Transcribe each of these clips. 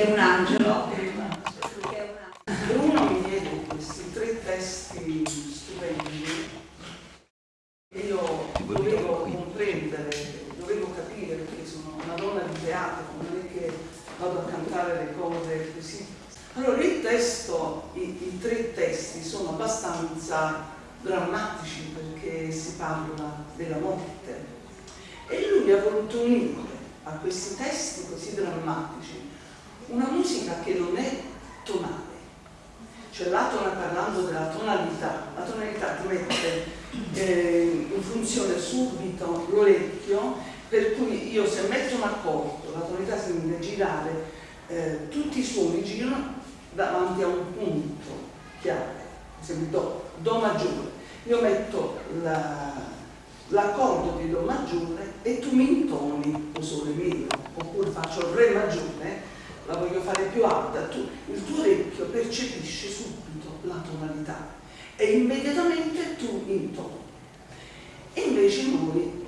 che è un angelo. Bruno mi diede questi tre testi stupendi e io dovevo comprendere, dovevo capire perché sono una donna di teatro, non è che vado a cantare le cose così. Allora il testo, i, i tre testi sono abbastanza drammatici perché si parla della morte e lui mi ha voluto unire a questi testi così drammatici una musica che non è tonale. Cioè l'atona parlando della tonalità la tonalità ti mette eh, in funzione subito l'orecchio per cui io se metto un accordo la tonalità si deve girare eh, tutti i suoni girano davanti a un punto chiave per esempio do, do maggiore. Io metto l'accordo di do maggiore e tu mi intoni o sole meno oppure faccio re maggiore la voglio fare più alta, tu, il tuo orecchio percepisce subito la tonalità e immediatamente tu intoni. E invece noi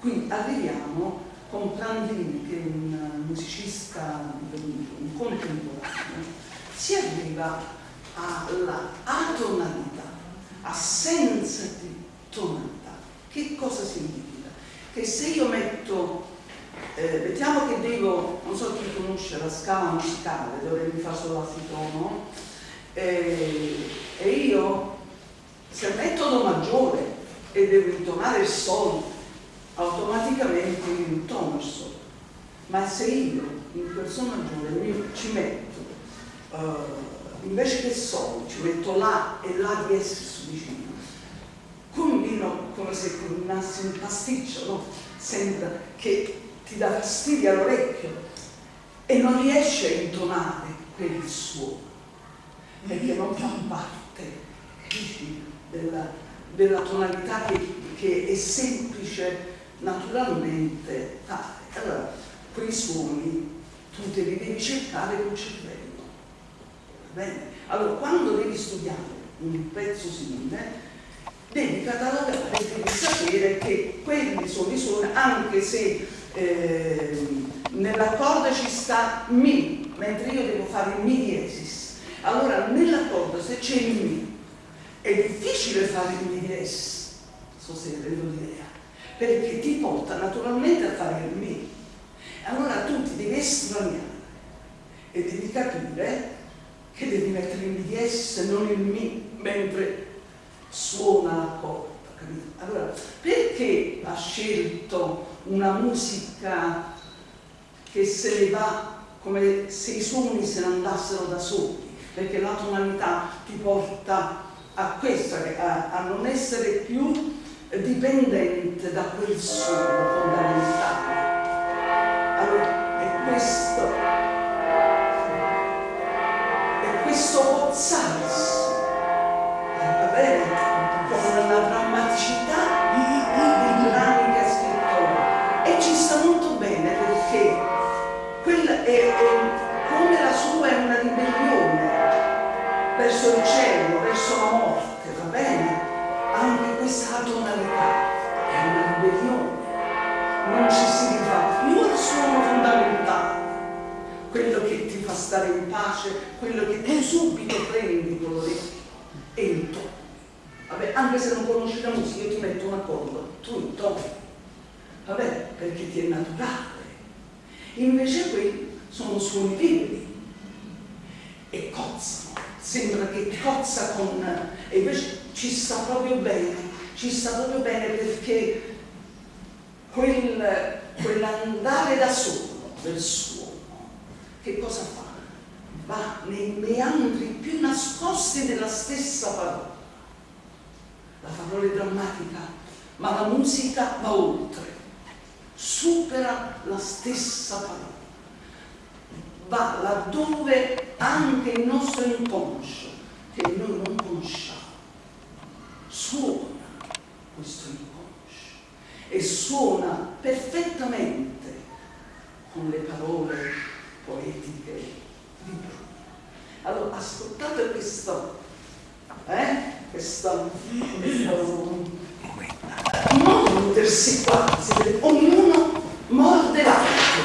qui arriviamo con Prandini, che è un musicista un contemporaneo, si arriva alla atonalità, assenza di tonalità. Che cosa significa? Che se io metto eh, mettiamo che devo, non so chi conosce la scala musicale, dove mi fa solo la fitono, eh, e io se metto do maggiore e devo intonare il sol, automaticamente io intono il sol. Ma se io in quel sol maggiore ci metto, eh, invece che sol, ci metto la e la di S vicino, combino come se combinassi un pasticcio, no? Sembra che ti dà fastidio all'orecchio e non riesce a intonare quel suono, perché non fa parte, capisci, della, della tonalità che, che, è semplice naturalmente tale. Allora, quei suoni tu te li devi cercare col cervello, va bene? Allora, quando devi studiare un pezzo simile, devi catalogare, e devi sapere che quelli sono i suoni, anche se Ehm, nell'accordo ci sta mi, mentre io devo fare mi diesis. Allora nell'accordo se c'è il mi è difficile fare il mi diesis, so se rendo l'idea, perché ti porta naturalmente a fare il mi. Allora tu ti devi estraniare e devi capire che devi mettere il mi diesis e non il mi mentre suona l'accordo. Allora, perché ha scelto una musica che se ne va come se i suoni se ne andassero da soli? Perché la tonalità ti porta a questo, a, a non essere più dipendente da quel suono fondamentale. Allora, è questo, è questo pozzarsi, va bene? Con la drammaticità è, come la sua è una ribellione verso il cielo, verso la morte, va bene? Anche questa tonalità è una ribellione, non ci si rifà più al suono fondamentale, quello che ti fa stare in pace, quello che tu subito prendi con l'orecchio e il tono. Vabbè, anche se non conosci la musica, io ti metto un accordo, tu il tono. Vabbè, perché ti è naturale. Invece qui sono suoni veri e cozzano. Sembra che cozza con... e invece ci sta proprio bene, ci sta proprio bene perché quel, quell'andare da solo del suono, che cosa fa? Va nei meandri più nascosti della stessa parola la parola è drammatica, ma la musica va oltre, supera la stessa parola, va laddove anche il nostro inconscio, che noi non conosciamo, suona questo inconscio e suona perfettamente con le parole poetiche di Bruno. Allora, ascoltate questo, eh? questo, questo montersi qua, ognuno morde l'altro,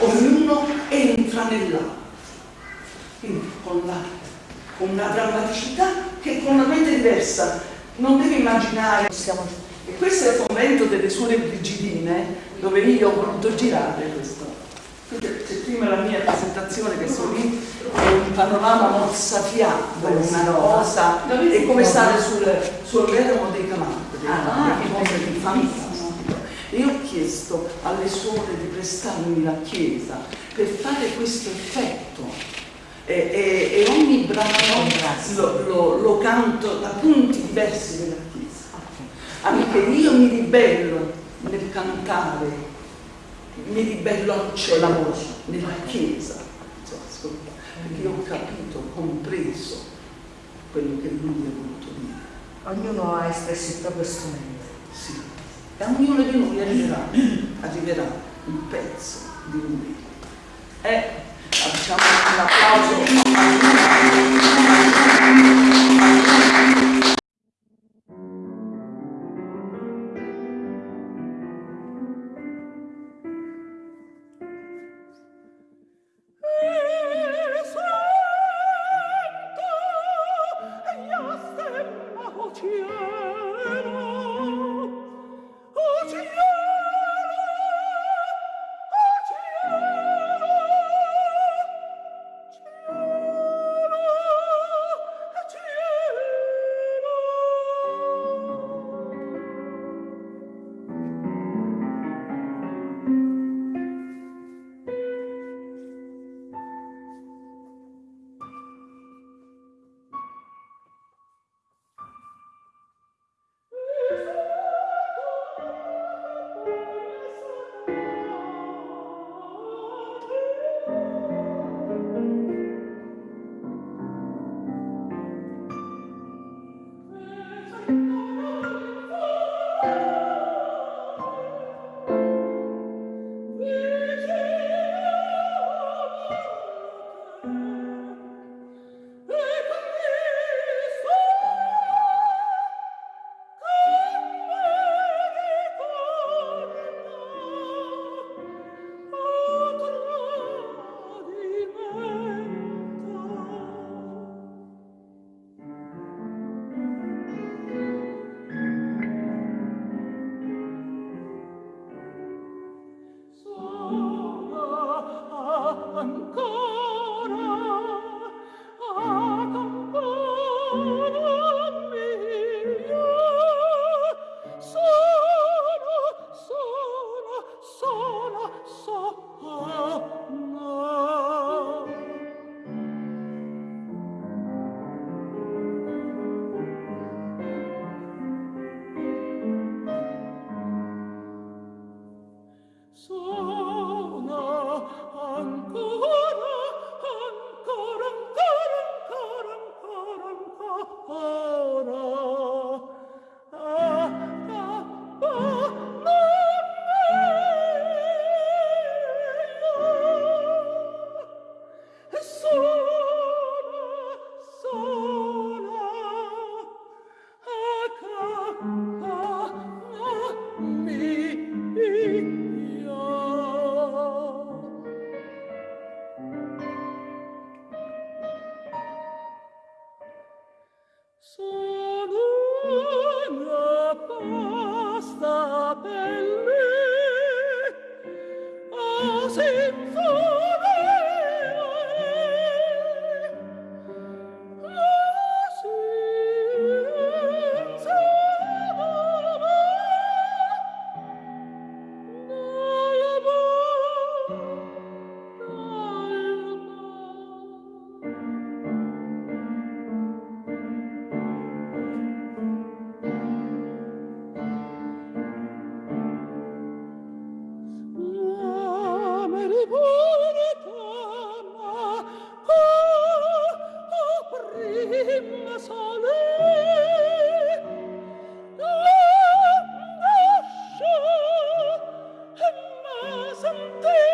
ognuno entra nell'altro. Quindi con, la, con una drammaticità che è completamente diversa. Non devi immaginare, e questo è il convento delle suore brigidine, dove io ho voluto girare questo. C'è prima la mia presentazione che sono lì, è un panorama mozzafiato, una cosa, è come stare sul, sul Veramo dei Camanti, ah, che cosa di fantastico. E ho chiesto alle suore di prestarmi la chiesa per fare questo effetto. E, e, e ogni brano lo, lo, lo canto da punti diversi della chiesa. Anche io mi ribello nel cantare mi ribello al cielo, nella chiesa, ascolta, perché io ho capito, ho compreso quello che lui ha voluto dire. Ognuno ha espresso il proprio strumento. Sì, e a ognuno di noi arriverà, arriverà un pezzo di lui. E facciamo un applauso. something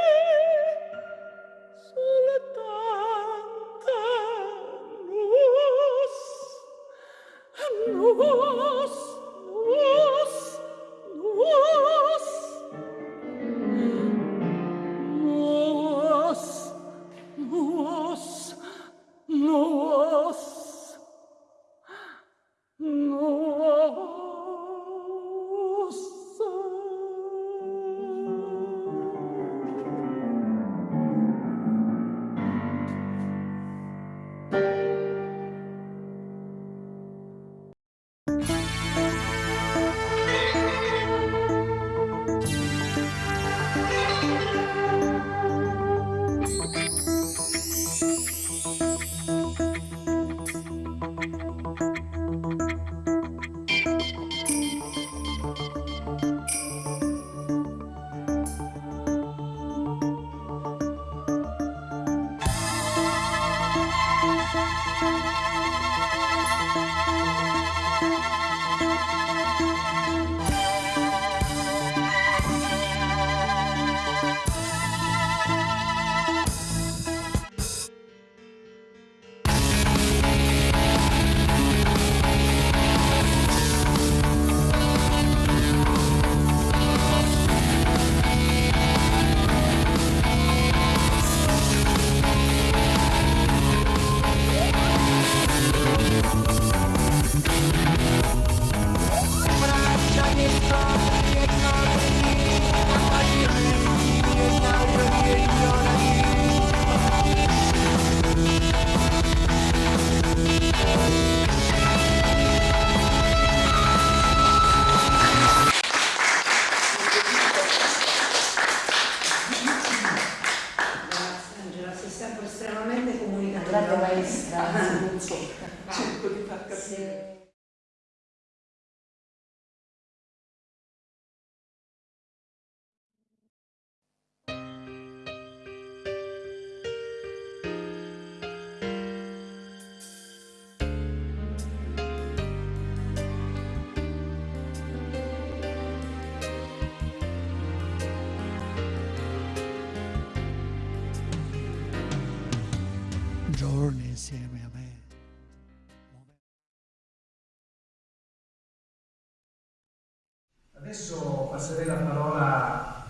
Adesso passerei la parola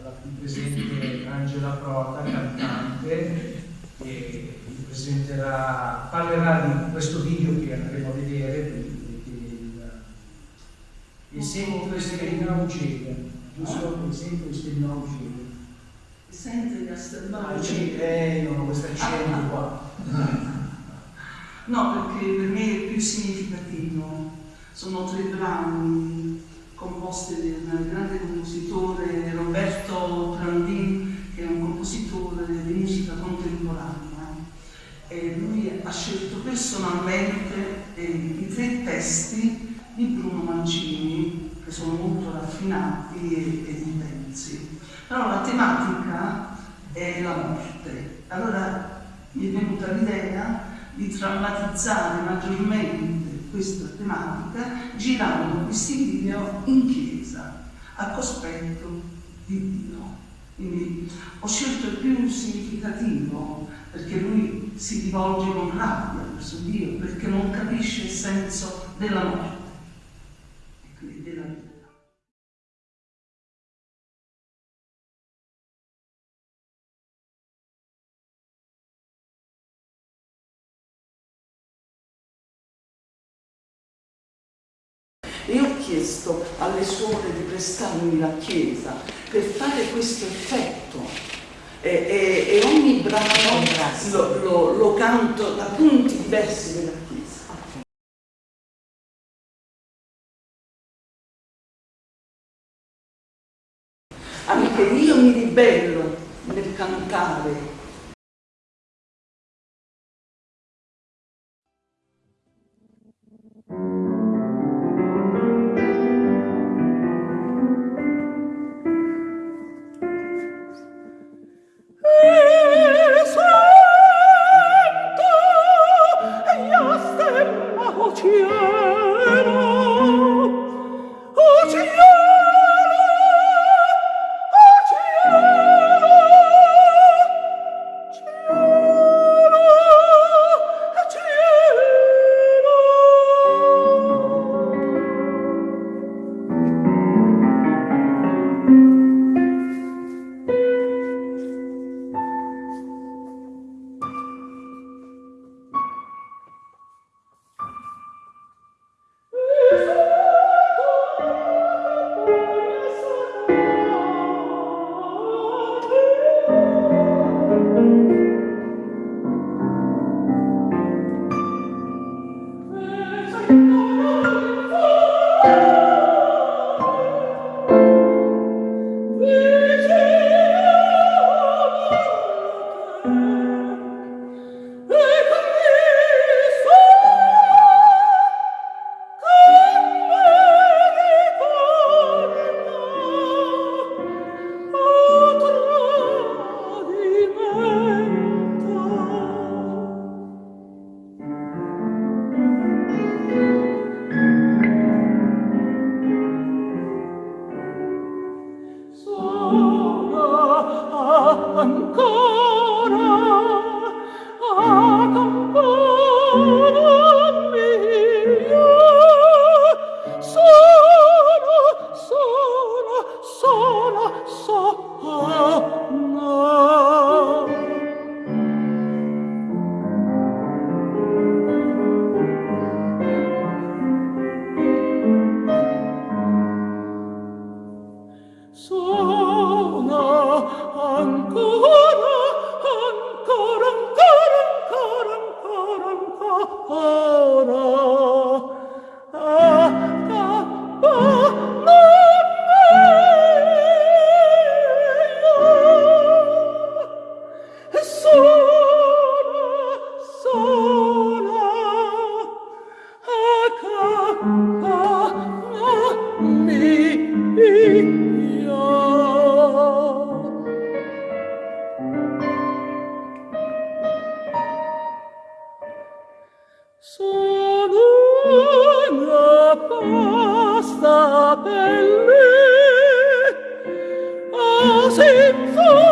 alla qui presente Angela Prota, cantante, che parlerà di questo video che andremo a vedere, il, sempre Stellina Ucega, giusto? Il sempre Ucega. sente gli Ah, astemati? sì, eh, non ho questo accento qua. No, perché per me è più significativo. Sono tre brani composti dal grande compositore Roberto Prandin, che è un compositore di musica contemporanea. E lui ha scelto personalmente eh, i tre testi di Bruno Mancini, che sono molto raffinati e, e intensi. Però la tematica è la morte. Allora mi è venuta l'idea di drammatizzare maggiormente questa tematica girando questi video in chiesa a cospetto di Dio. Quindi ho scelto il più significativo perché lui si rivolge con rabbia verso Dio perché non capisce il senso della morte E ho chiesto alle suore di prestarmi la chiesa per fare questo effetto. E, e- e ogni brano lo, lo- lo canto da punti diversi della chiesa. Anche io mi ribello nel cantare senza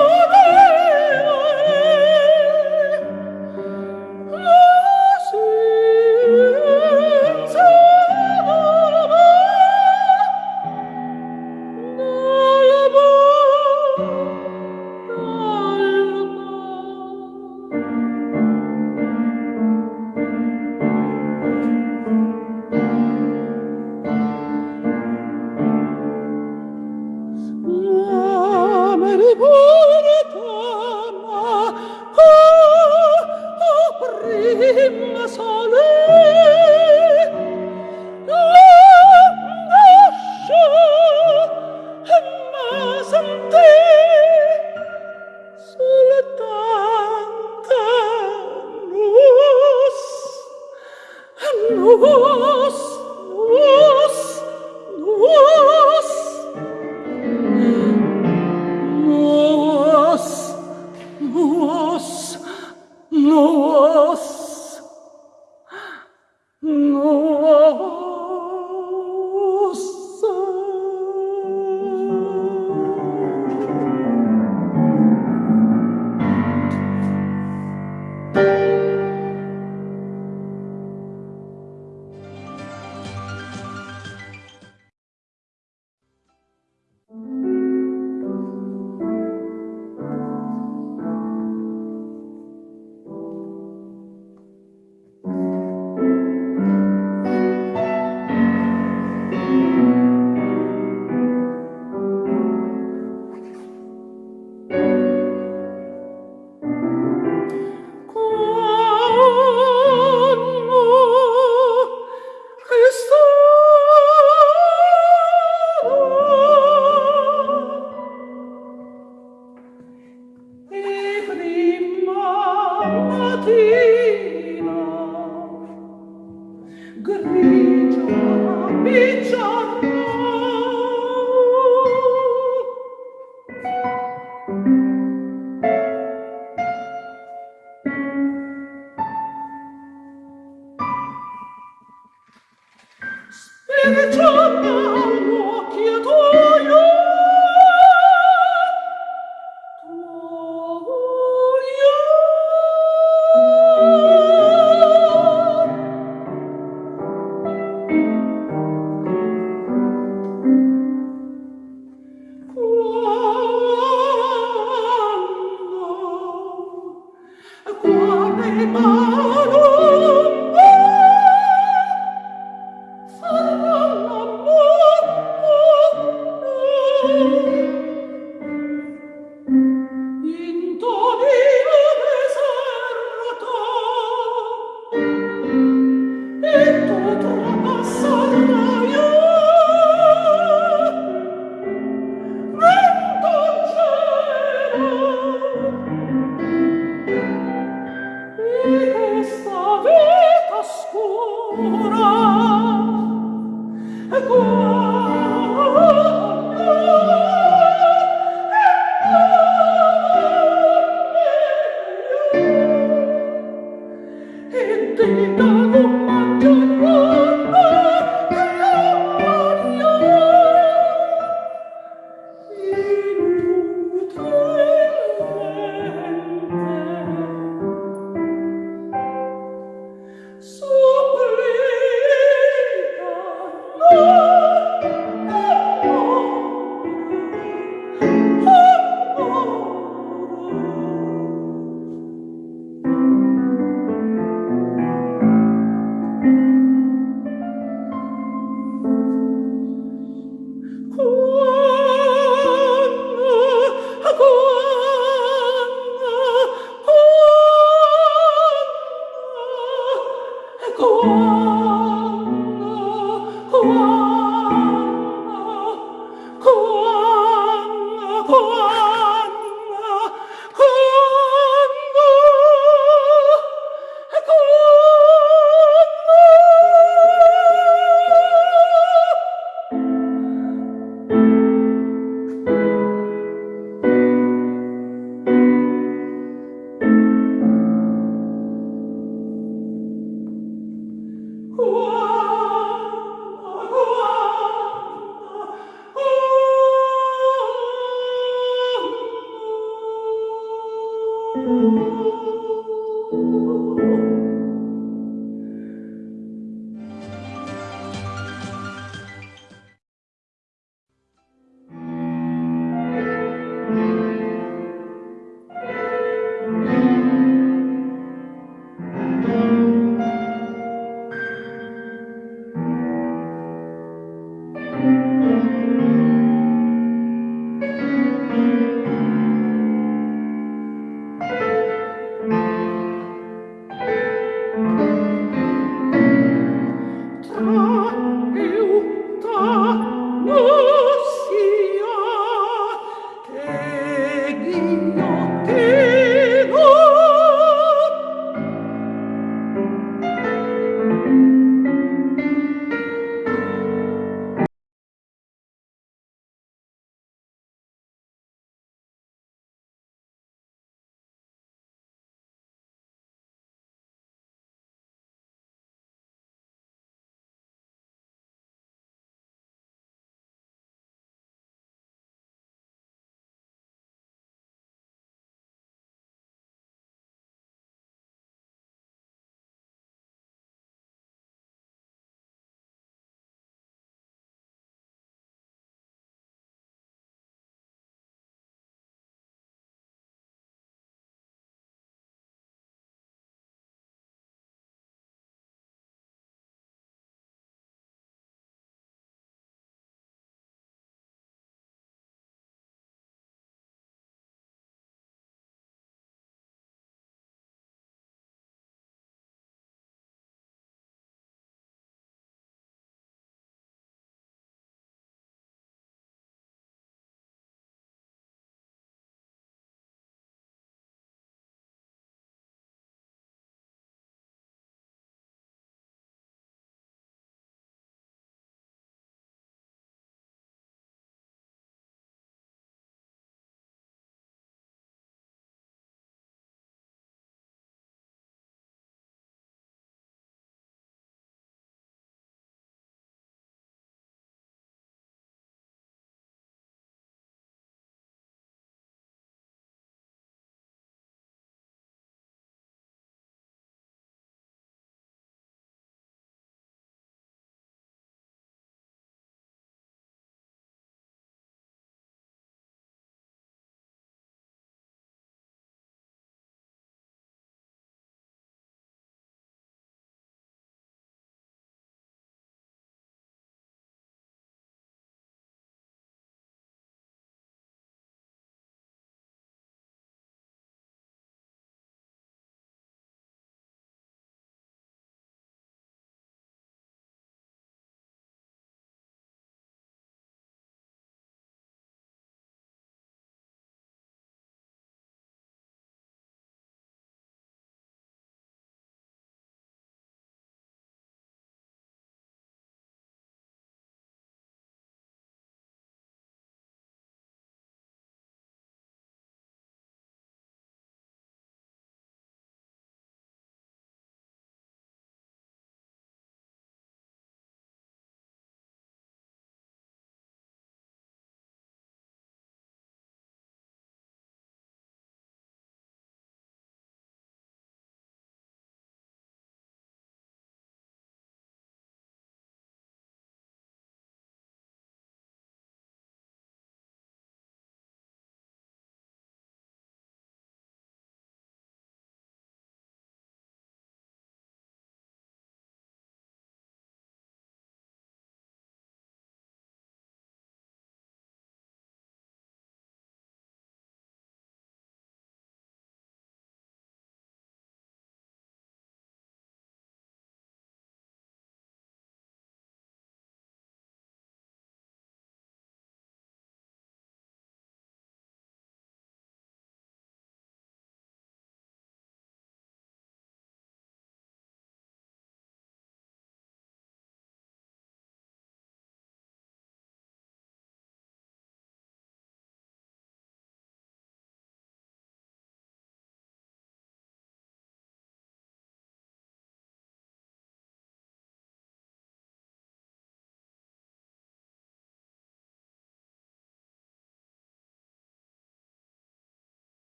cuore malo